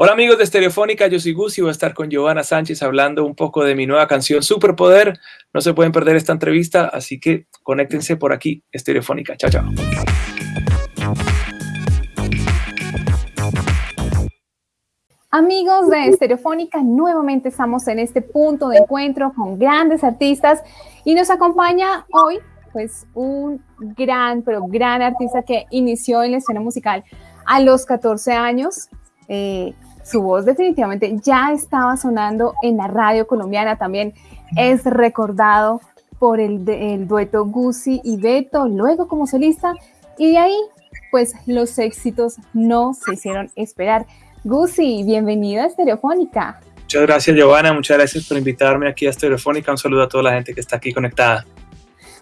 Hola amigos de Estereofónica, yo soy Gus y voy a estar con Giovanna Sánchez hablando un poco de mi nueva canción Superpoder. No se pueden perder esta entrevista, así que conéctense por aquí, Estereofónica. Chao, chao. Amigos de Estereofónica, nuevamente estamos en este punto de encuentro con grandes artistas y nos acompaña hoy pues un gran, pero gran artista que inició en la escena musical a los 14 años. Eh, su voz definitivamente ya estaba sonando en la radio colombiana, también es recordado por el, el dueto Gucci y Beto, luego como solista, y de ahí, pues los éxitos no se hicieron esperar. Gucci, bienvenido a Estereofónica. Muchas gracias, Giovanna. Muchas gracias por invitarme aquí a Estereofónica. Un saludo a toda la gente que está aquí conectada.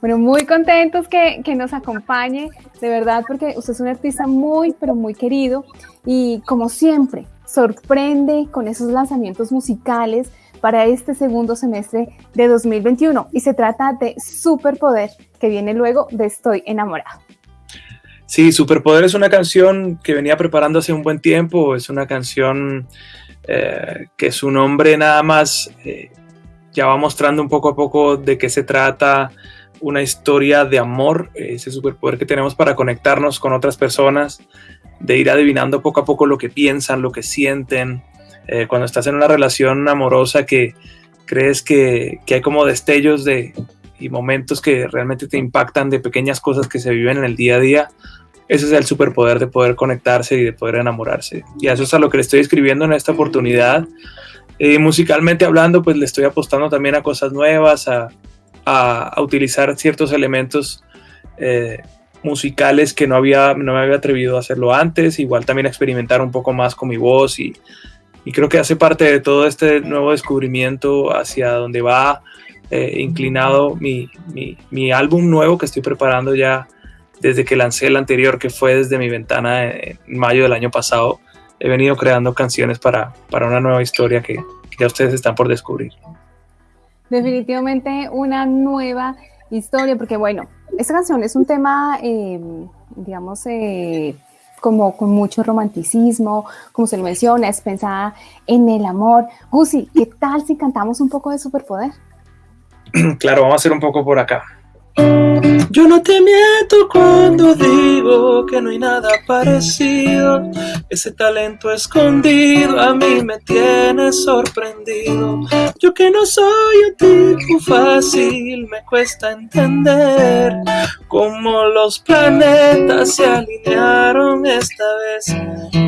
Bueno, muy contentos que, que, nos acompañe, de verdad, porque usted es un artista muy, pero muy querido y como siempre, sorprende con esos lanzamientos musicales para este segundo semestre de 2021 y se trata de Superpoder, que viene luego de Estoy enamorado. Sí, Superpoder es una canción que venía preparando hace un buen tiempo, es una canción eh, que su nombre nada más eh, ya va mostrando un poco a poco de qué se trata, una historia de amor, ese superpoder que tenemos para conectarnos con otras personas, de ir adivinando poco a poco lo que piensan, lo que sienten. Eh, cuando estás en una relación amorosa que crees que, que, hay como destellos de, y momentos que realmente te impactan de pequeñas cosas que se viven en el día a día, ese es el superpoder de poder conectarse y de poder enamorarse. Y eso es a lo que le estoy escribiendo en esta oportunidad. Eh, musicalmente hablando, pues le estoy apostando también a cosas nuevas, a, a, utilizar ciertos elementos eh, musicales que no, había, no me había atrevido a hacerlo antes, igual también experimentar un poco más con mi voz y, y creo que hace parte de todo este nuevo descubrimiento hacia donde va eh, inclinado mi, mi, mi, álbum nuevo que estoy preparando ya desde que lancé el anterior que fue desde mi ventana en mayo del año pasado. He venido creando canciones para, para una nueva historia que, que ya ustedes están por descubrir definitivamente una nueva historia, porque bueno, esta canción es un tema, eh, digamos, eh, como con mucho romanticismo, como se lo menciona, es pensada en el amor. Gusi, ¿qué tal si cantamos un poco de Superpoder? Claro, vamos a hacer un poco por acá. Yo no te miento cuando digo que no hay nada parecido. Ese talento escondido a mí me tiene sorprendido. Yo que no soy un tipo fácil, me cuesta entender cómo los planetas se alinearon esta vez.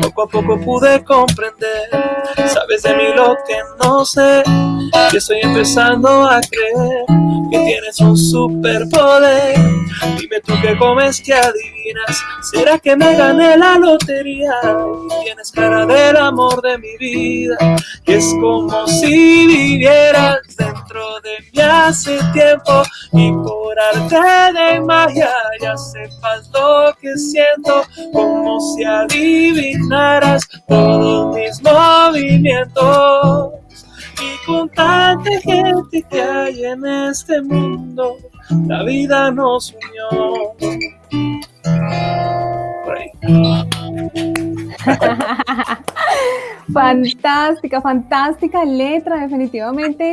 Poco a poco pude comprender. Sabes de mí lo que no sé, que estoy empezando a creer que tienes un superpoder. Dime tú qué comes, que adivinas. ¿Será que me gané la lotería? tienes cara del amor de mi vida. Y es como si vivieras dentro de mí hace tiempo. Y por arte de magia ya sepas lo que siento. Como si adivinaras todos mis movimientos y con tanta gente que hay en este mundo, la vida nos unió. fantástica, fantástica letra, definitivamente.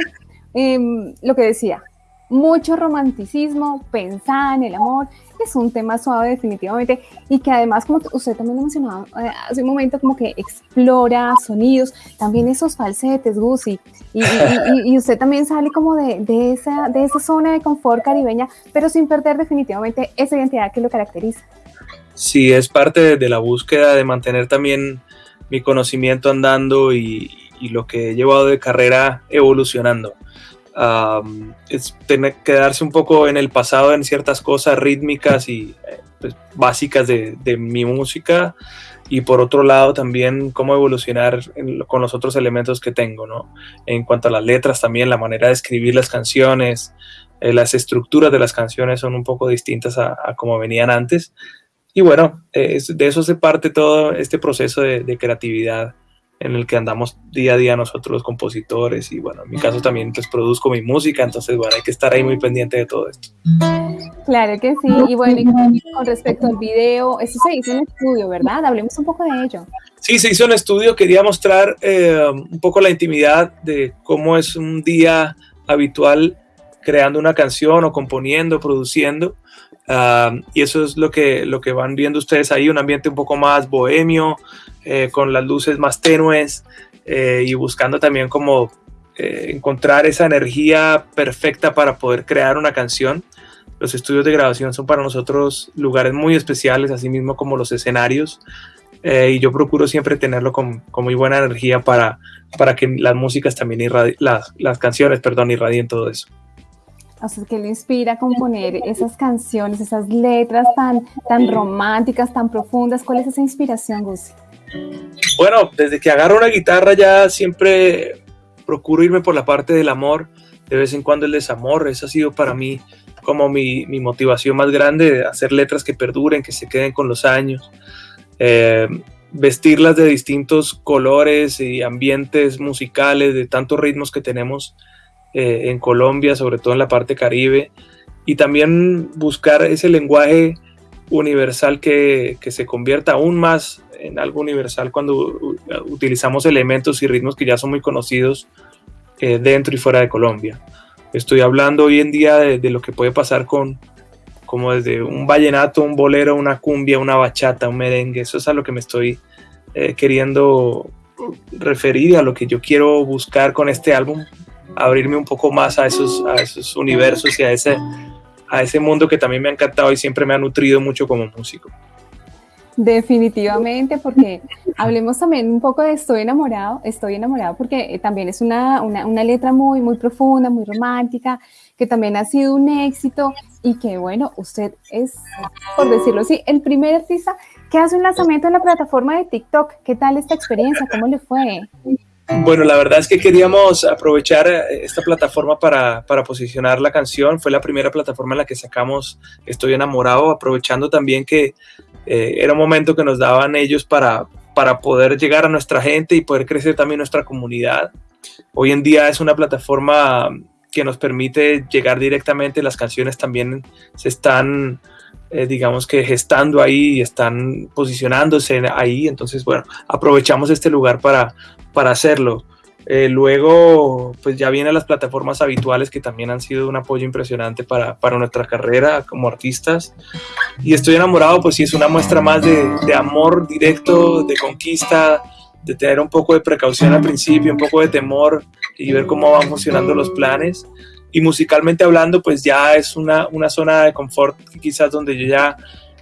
Em, lo que decía, mucho romanticismo, pensar en el amor, es un tema suave definitivamente y que además, como usted también lo mencionaba eh, hace un momento, como que explora sonidos, también esos falsetes, Gucci, y, usted también sale como de, esa, de esa zona de confort caribeña, pero sin perder definitivamente esa identidad que lo caracteriza. Sí, es parte de la búsqueda de mantener también mi conocimiento andando y lo que he llevado de carrera evolucionando es tener que quedarse un poco en el pasado en ciertas cosas rítmicas y eh, pues, básicas de, de, mi música y por otro lado también cómo evolucionar en, con los otros elementos que tengo, ¿no? En cuanto a las letras también, la manera de escribir las canciones, eh, las estructuras de las canciones son un poco distintas a, a como venían antes. Y bueno, eh, de eso se parte todo este proceso de, de creatividad en el que andamos día a día nosotros los compositores y bueno, en mi caso también pues produzco mi música, entonces bueno, hay que estar ahí muy pendiente de todo esto. Claro que sí, y bueno, y con respecto al video, eso se hizo en estudio, ¿verdad? Hablemos un poco de ello. Sí, se hizo en estudio, quería mostrar eh, un poco la intimidad de cómo es un día habitual creando una canción o componiendo, produciendo. Ah, y eso es lo que, lo que van viendo ustedes ahí, un ambiente un poco más bohemio, eh, con las luces más tenues eh, y buscando también como eh, encontrar esa energía perfecta para poder crear una canción. Los estudios de grabación son para nosotros lugares muy especiales, así mismo como los escenarios. y yo procuro siempre tenerlo con, con, muy buena energía para, para que las músicas también las, las canciones, perdón, irradien todo eso. O sea, que le inspira a componer esas canciones, esas letras tan, tan románticas, tan profundas? ¿Cuál es esa inspiración, Gus? Bueno, desde que agarro una guitarra ya siempre procuro irme por la parte del amor, de vez en cuando el desamor, eso ha sido para mí como mi, motivación más grande, hacer letras que perduren, que se queden con los años, eh, vestirlas de distintos colores y ambientes musicales, de tantos ritmos que tenemos eh, en Colombia, sobre todo en la parte caribe, y también buscar ese lenguaje universal que, que, se convierta aún más en algo universal cuando utilizamos elementos y ritmos que ya son muy conocidos eh, dentro y fuera de Colombia. Estoy hablando hoy en día de, lo que puede pasar con, como desde un vallenato, un bolero, una cumbia, una bachata, un merengue. Eso es a lo que me estoy eh, queriendo referir, a lo que yo quiero buscar con este álbum, abrirme un poco más a esos, a esos universos y a ese, a ese mundo que también me ha encantado y siempre me ha nutrido mucho como músico. Definitivamente, porque hablemos también un poco de Estoy enamorado, estoy enamorado porque eh, también es una, una, una, letra muy, muy profunda, muy romántica, que también ha sido un éxito y que bueno, usted es, por decirlo así, el primer artista que hace un lanzamiento en la plataforma de TikTok. ¿Qué tal esta experiencia? ¿Cómo le fue? Bueno, la verdad es que queríamos aprovechar eh, esta plataforma para, para, posicionar la canción. Fue la primera plataforma en la que sacamos Estoy enamorado, aprovechando también que eh, era un momento que nos daban ellos para, para poder llegar a nuestra gente y poder crecer también nuestra comunidad. Hoy en día es una plataforma que nos permite llegar directamente, las canciones también se están, eh, digamos que gestando ahí y están posicionándose ahí, entonces bueno, aprovechamos este lugar para, para hacerlo. Eh, luego, pues ya vienen las plataformas habituales que también han sido un apoyo impresionante para, para, nuestra carrera como artistas. Y estoy enamorado, pues sí, es una muestra más de, de, amor directo, de conquista, de tener un poco de precaución al principio, un poco de temor y ver cómo van funcionando los planes. Y musicalmente hablando, pues ya es una, una zona de confort quizás donde yo ya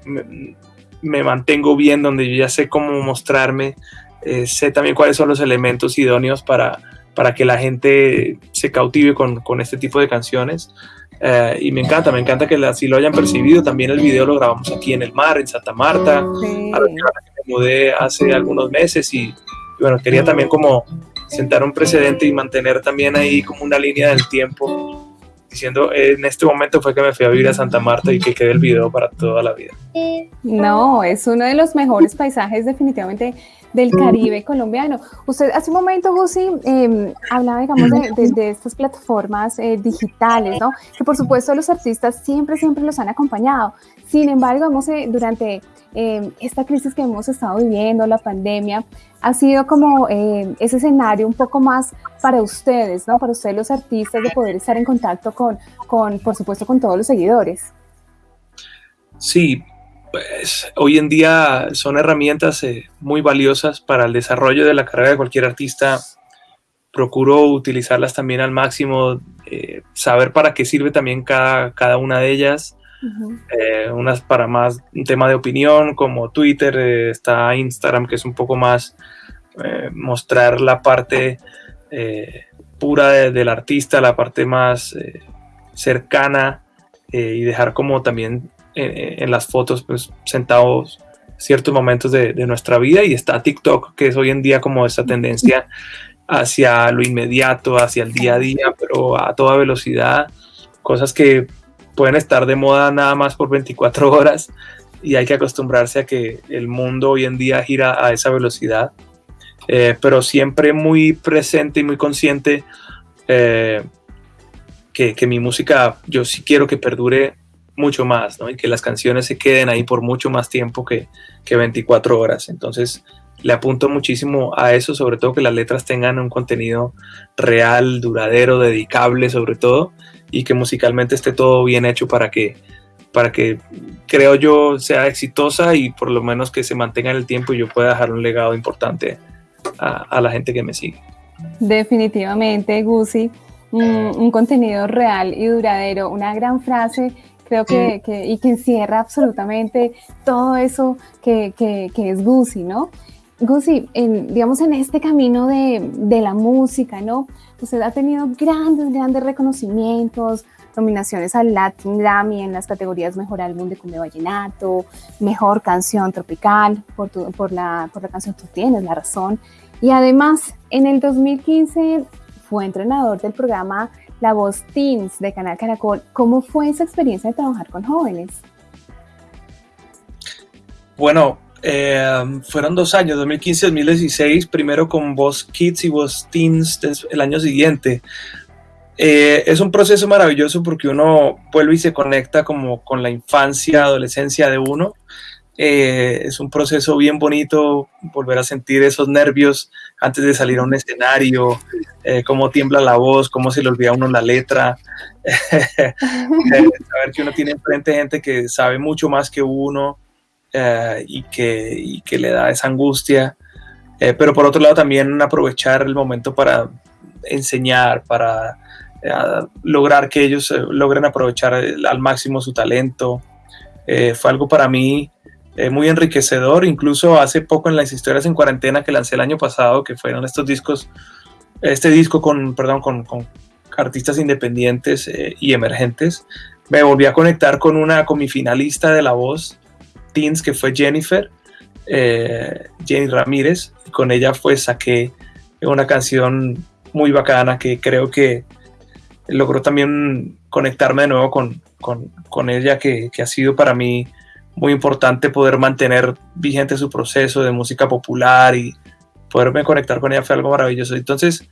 me, me mantengo bien, donde yo ya sé cómo mostrarme eh, sé también cuáles son los elementos idóneos para, para que la gente se cautive con, con este tipo de canciones. Eh, y me encanta, me encanta que así lo hayan percibido. También el video lo grabamos aquí en el mar, en Santa Marta, sí. a la que me mudé hace algunos meses y, y, bueno, quería también como sentar un precedente y mantener también ahí como una línea del tiempo diciendo en este momento fue que me fui a vivir a Santa Marta y que quede el video para toda la vida. No, es uno de los mejores paisajes definitivamente del Caribe colombiano. Usted hace un momento, Gusi, eh, hablaba, digamos, de, de, de estas plataformas eh, digitales, ¿no? Que por supuesto los artistas siempre, siempre los han acompañado. Sin embargo, hemos, eh, durante esta crisis que hemos estado viviendo, la pandemia, ha sido como ese escenario un poco más para ustedes, ¿no? Para ustedes los artistas de poder estar en contacto con, con por supuesto, con todos los seguidores. Sí, pues hoy en día son herramientas eh, muy valiosas para el desarrollo de la carrera de cualquier artista. Procuro utilizarlas también al máximo, eh, saber para qué sirve también cada, cada una de ellas. Uh -huh. eh, unas para más un tema de opinión, como Twitter, está Instagram, que es un poco más mostrar la parte pura de, del artista, la parte más cercana y dejar como también en, en, las fotos, pues sentados ciertos momentos de, de, nuestra vida y está TikTok, que es hoy en día como esa tendencia hacia lo inmediato, hacia el día a día, pero a toda velocidad, cosas que pueden estar de moda nada más por 24 horas y hay que acostumbrarse a que el mundo hoy en día gira a esa velocidad. eh, pero siempre muy presente y muy consciente eh, que, que, mi música, yo sí quiero que perdure mucho más, ¿no? Y que las canciones se queden ahí por mucho más tiempo que, que 24 horas. Entonces, le apunto muchísimo a eso, sobre todo que las letras tengan un contenido real, duradero, dedicable sobre todo, y que musicalmente esté todo bien hecho para que, para que creo yo sea exitosa y por lo menos que se mantenga en el tiempo y yo pueda dejar un legado importante a, la gente que me sigue. Definitivamente, Gusi, un, contenido real y duradero, una gran frase creo que, y que encierra absolutamente todo eso que, que, que es Gusi, ¿no? Gusi, en, digamos en este camino de, de, la música, ¿no? Usted ha tenido grandes, grandes reconocimientos, nominaciones al Latin Grammy en las categorías Mejor Álbum de Cumbia Vallenato, Mejor Canción Tropical, por, por, la, por la canción Tú Tienes la Razón. Y además, en el 2015 fue entrenador del programa La Voz Teens de Canal Caracol. ¿Cómo fue esa experiencia de trabajar con jóvenes? Bueno, eh, fueron dos años, 2015-2016, primero con Voz Kids y Voz Teens el año siguiente. Eh, es un proceso maravilloso porque uno vuelve y se conecta como con la infancia, adolescencia de uno. Eh, es un proceso bien bonito volver a sentir esos nervios antes de salir a un escenario, cómo tiembla la voz, cómo se le olvida a uno la letra, saber que uno tiene enfrente gente que sabe mucho más que uno, eh, y, que, que, le da esa angustia. Eh, pero por otro lado también aprovechar el momento para enseñar, para eh, lograr que ellos logren aprovechar al máximo su talento. fue algo para mí muy enriquecedor, incluso hace poco en las historias en cuarentena que lancé el año pasado, que fueron estos discos, este disco con, perdón, con, con artistas independientes y emergentes, me volví a conectar con una, con mi finalista de La Voz, Teens, que fue Jennifer, eh, Jenny Ramírez, y con ella fue saqué una canción muy bacana que creo que logró también conectarme de nuevo con, con, con ella, que, ha sido para mí muy importante poder mantener vigente su proceso de música popular y poderme conectar con ella fue algo maravilloso. Entonces,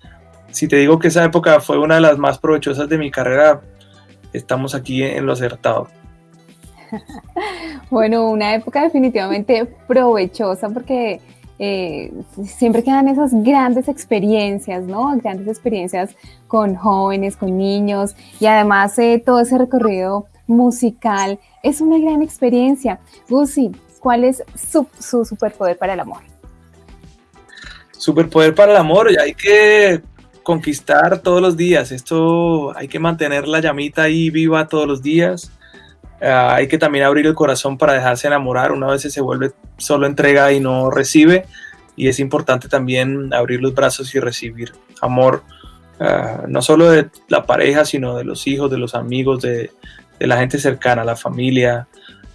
si te digo que esa época fue una de las más provechosas de mi carrera, estamos aquí en lo acertado. bueno, una época definitivamente provechosa porque eh, siempre quedan esas grandes experiencias, ¿no? Grandes experiencias con jóvenes, con niños y además eh, todo ese recorrido musical es una gran experiencia. Gusi, ¿cuál es su, su superpoder para el amor? Superpoder para el amor, hay que conquistar todos los días. Esto hay que mantener la llamita ahí viva todos los días. Ah, hay que también abrir el corazón para dejarse enamorar. Una vez se vuelve solo entrega y no recibe. Y es importante también abrir los brazos y recibir amor, ah, no solo de la pareja, sino de los hijos, de los amigos, de, la gente cercana, la familia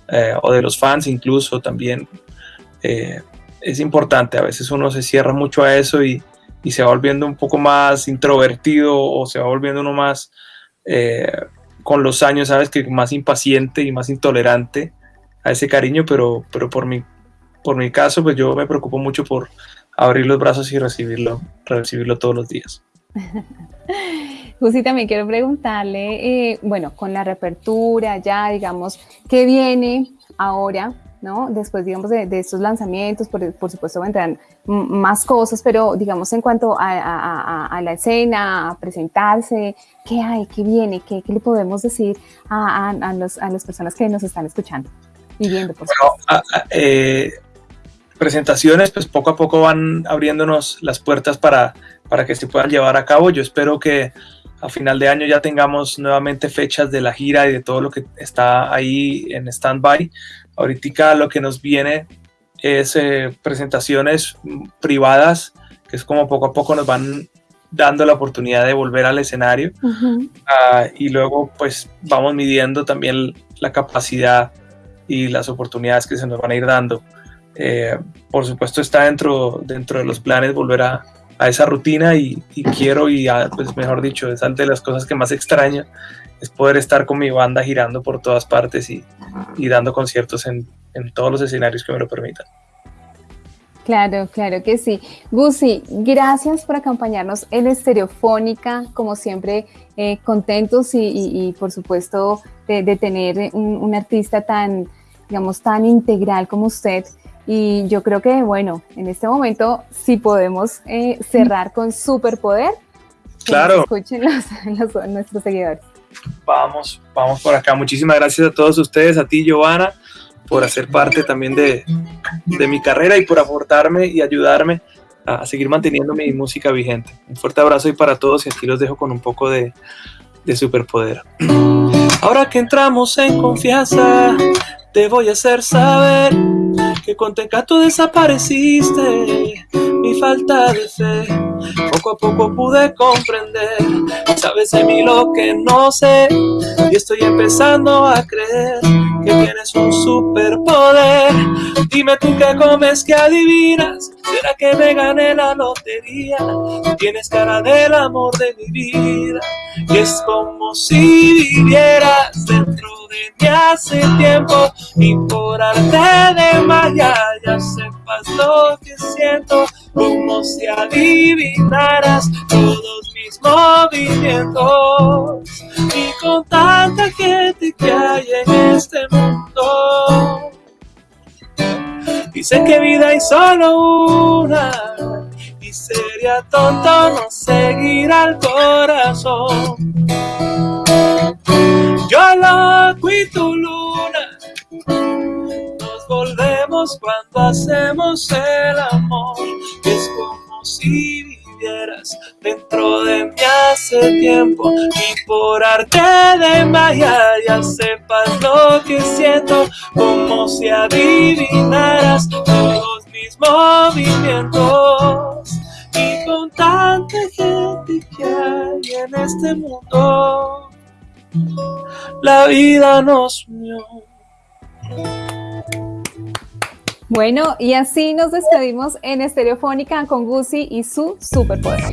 eh, o de los fans incluso también. Eh, es importante, a veces uno se cierra mucho a eso y, y, se va volviendo un poco más introvertido o se va volviendo uno más... Eh, con los años, sabes que más impaciente y más intolerante a ese cariño, pero, pero por, mi, por mi caso, pues yo me preocupo mucho por abrir los brazos y recibirlo, recibirlo todos los días. Justi, también quiero preguntarle, eh, bueno, con la reapertura ya, digamos, ¿qué viene ahora ¿no? Después, digamos, de, estos lanzamientos, por, por, supuesto, vendrán más cosas, pero, digamos, en cuanto a, la escena, a presentarse, ¿qué hay? ¿Qué viene? ¿Qué, le podemos decir a, los, a las personas que nos están escuchando y viendo? Por bueno, eh, presentaciones, pues poco a poco van abriéndonos las puertas para, para que se puedan llevar a cabo. Yo espero que a final de año ya tengamos nuevamente fechas de la gira y de todo lo que está ahí en stand-by. Ahorita lo que nos viene es eh, presentaciones privadas, que es como poco a poco nos van dando la oportunidad de volver al escenario. Ah, y luego pues vamos midiendo también la capacidad y las oportunidades que se nos van a ir dando. Eh, por supuesto está dentro, dentro de los planes volver a, a esa rutina y, quiero y pues mejor dicho, es ante las cosas que más extraño es poder estar con mi banda girando por todas partes y, y dando conciertos en, en, todos los escenarios que me lo permitan. Claro, claro que sí. Gusi, gracias por acompañarnos en Estereofónica, como siempre, eh, contentos y, por supuesto de, tener un, artista tan, digamos, tan integral como usted. Y yo creo que, bueno, en este momento sí podemos eh, cerrar con superpoder. Claro. Escuchen nuestros seguidores. Vamos, vamos por acá. Muchísimas gracias a todos ustedes, a ti, Giovanna, por hacer parte también de, de mi carrera y por aportarme y ayudarme a seguir manteniendo mi música vigente. Un fuerte abrazo y para todos y aquí los dejo con un poco de, de superpoder. Ahora que entramos en confianza, te voy a hacer saber que con Tecato desapareciste mi falta de fe. Poco a poco pude comprender, sabes de mí lo que no sé y estoy empezando a creer que tienes un superpoder. Dime tú qué comes, que adivinas. ¿Será que me gané la lotería? Tienes cara del amor de mi vida. Y es como si vivieras dentro de mí hace tiempo. Y por arte de magia ya sepas lo que siento. Como si adivinaras todos mis movimientos. Y con tanta gente que hay en este mundo. Dicen que vida hay solo una y sería tonto no seguir al corazón. Yo loco y tu luna, nos volvemos cuando hacemos el amor. Es como si dentro de mí hace tiempo. Y por arte de magia ya sepas lo que siento como si adivinaras todos mis movimientos. Y con tanta gente que hay en este mundo la vida nos unió bueno, y así nos despedimos en Estereofónica con Gucci y su superpoder.